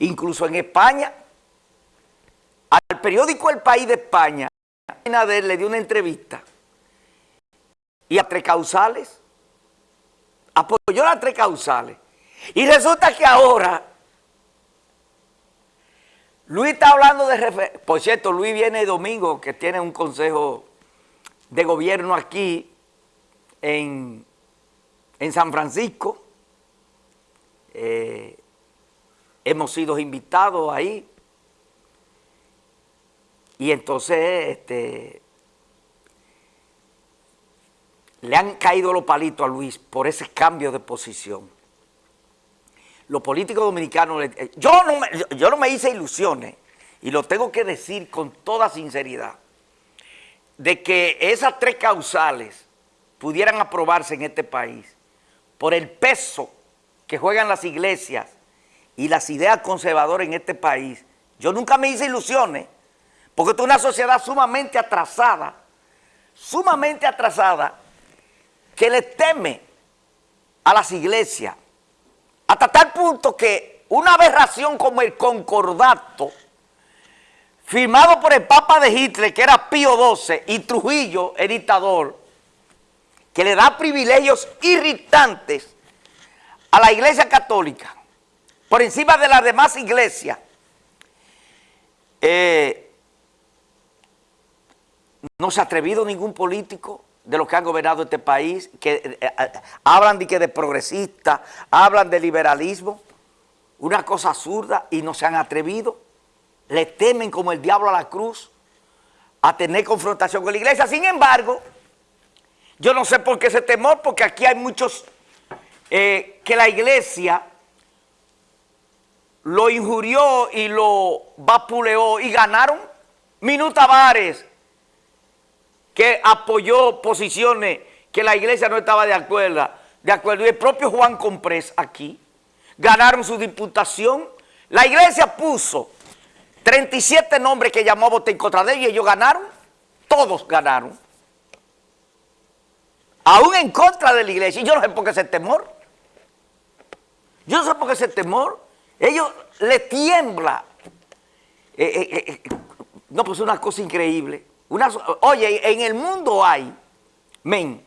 incluso en España. Al periódico El País de España, le dio una entrevista y a tres causales, apoyó las tres causales. Y resulta que ahora Luis está hablando de... Por cierto, Luis viene domingo, que tiene un consejo de gobierno aquí en, San Francisco. Eh, hemos sido invitados ahí. Y entonces este, le han caído los palitos a Luis por ese cambio de posición los políticos dominicanos, eh, yo no, me, yo no me hice ilusiones, y lo tengo que decir con toda sinceridad, de que esas tres causales pudieran aprobarse en este país por el peso que juegan las iglesias y las ideas conservadoras en este país. Yo nunca me hice ilusiones, porque es una sociedad sumamente atrasada, sumamente atrasada, que le teme a las iglesias, hasta tal punto que una aberración como el concordato, firmado por el Papa de Hitler, que era Pío XII, y Trujillo, el dictador, que le da privilegios irritantes a la Iglesia Católica, por encima de las demás iglesias, eh, no se ha atrevido ningún político de los que han gobernado este país, que eh, eh, hablan de que de progresista, hablan de liberalismo, una cosa absurda y no se han atrevido, le temen como el diablo a la cruz a tener confrontación con la iglesia. Sin embargo, yo no sé por qué ese temor, porque aquí hay muchos que la iglesia lo injurió y lo vapuleó y ganaron minutabares que apoyó posiciones que la iglesia no estaba de acuerdo, de acuerdo. Y el propio Juan Comprés aquí ganaron su diputación. La iglesia puso 37 nombres que llamó a votar en contra de ellos y ellos ganaron. Todos ganaron. Aún en contra de la iglesia. Y yo no sé por qué ese temor. Yo no sé por qué ese temor. Ellos le tiembla. Eh, eh, eh, no, pues es una cosa increíble oye, en el mundo hay, men,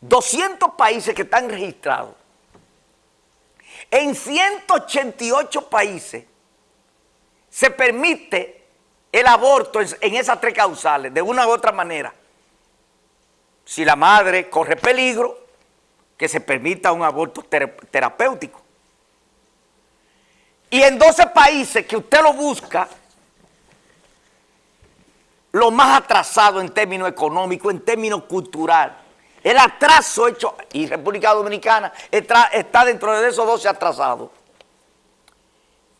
200 países que están registrados. En 188 países se permite el aborto en esas tres causales, de una u otra manera. Si la madre corre peligro, que se permita un aborto terapéutico. Y en 12 países que usted lo busca, lo más atrasado en términos económicos, en términos culturales. El atraso hecho, y República Dominicana está dentro de esos 12 atrasados.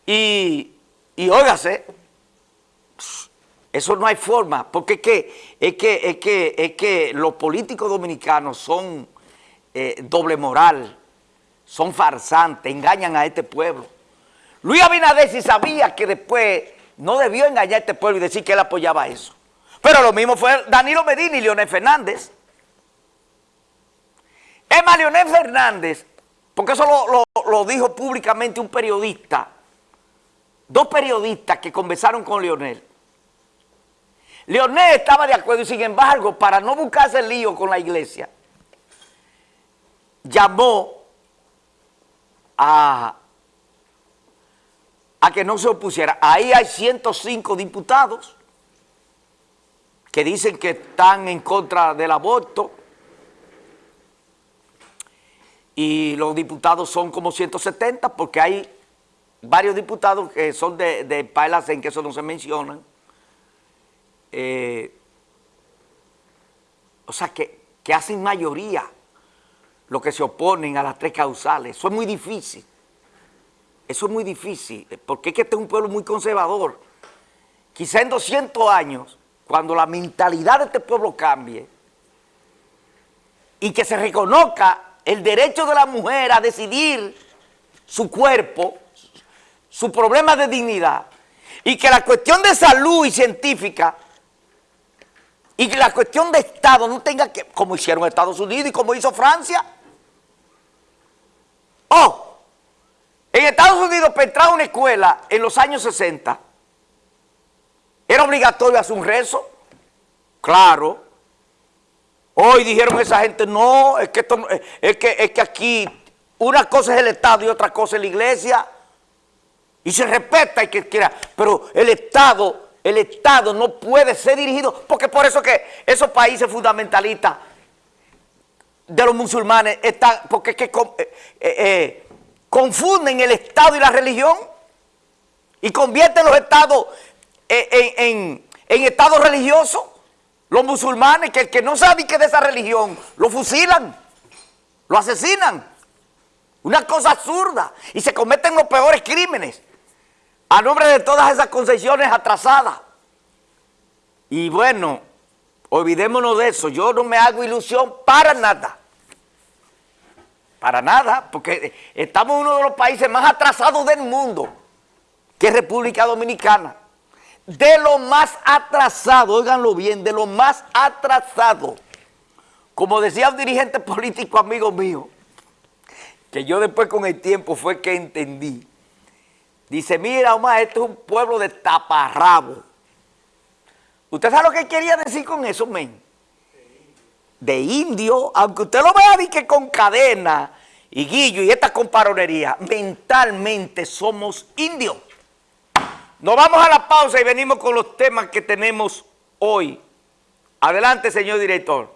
Y, y óigase, eso no hay forma, porque es que, es que, es que, es que los políticos dominicanos son eh, doble moral, son farsantes, engañan a este pueblo. Luis Abinader si sabía que después no debió engañar a este pueblo y decir que él apoyaba eso. Pero lo mismo fue Danilo Medina y Leonel Fernández. Es más, Leonel Fernández, porque eso lo, dijo públicamente un periodista, dos periodistas que conversaron con Leonel. Leonel estaba de acuerdo y sin embargo, para no buscarse el lío con la iglesia, llamó a, a que no se opusiera. Ahí hay 105 diputados que dicen que están en contra del aborto y los diputados son como 170 porque hay varios diputados que son de, de en que eso no se menciona. Eh, o sea, que, que hacen mayoría los que se oponen a las tres causales. Eso es muy difícil. Eso es muy difícil, porque es que este es un pueblo muy conservador. Quizá en 200 años cuando la mentalidad de este pueblo cambie y que se reconozca el derecho de la mujer a decidir su cuerpo, su problema de dignidad, y que la cuestión de salud y científica y que la cuestión de Estado no tenga que, como hicieron Estados Unidos y como hizo Francia, oh, En Estados Unidos, para entrar a una escuela en los años 60, era obligatorio hacer un rezo. Claro. Hoy dijeron esa gente, no, es que, esto, es que, es que aquí una cosa es el Estado y otra cosa es la iglesia. Y se respeta y que quiera. Pero el Estado, el Estado no puede ser dirigido, porque por eso que esos países fundamentalistas de los musulmanes están, porque es que eh, eh, eh, confunden el Estado y la religión y convierten los estados en, en, estados religiosos. Los musulmanes, que el que no sabe que es de esa religión, lo fusilan, lo asesinan. Una cosa absurda. Y se cometen los peores crímenes a nombre de todas esas concesiones atrasadas. Y bueno, olvidémonos de eso. Yo no me hago ilusión para nada. Para nada, porque estamos uno de los países más atrasados del mundo, que es República Dominicana. De lo más atrasado, óiganlo bien, de lo más atrasado. Como decía un dirigente político amigo mío, que yo después con el tiempo fue que entendí. Dice, mira Omar, esto es un pueblo de taparrabo. ¿Usted sabe lo que quería decir con eso, men? De indio, aunque usted lo vea que con cadena y guillo y esta comparonería, mentalmente somos indios. Nos vamos a la pausa y venimos con los temas que tenemos hoy. Adelante, señor director.